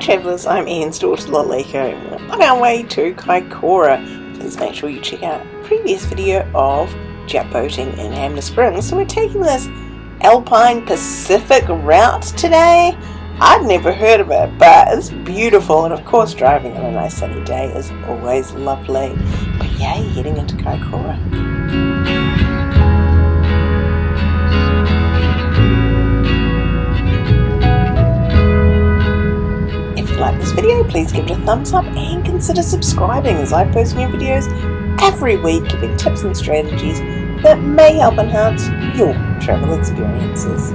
travellers, I'm Ian's daughter Lalika on our way to Kaikoura. Please make sure you check out previous video of jet boating in Hanmer Springs. So we're taking this Alpine Pacific route today. I'd never heard of it, but it's beautiful and of course driving on a nice sunny day is always lovely. But yay, heading into Kaikoura. This video, please give it a thumbs up and consider subscribing as I post new videos every week giving tips and strategies that may help enhance your travel experiences.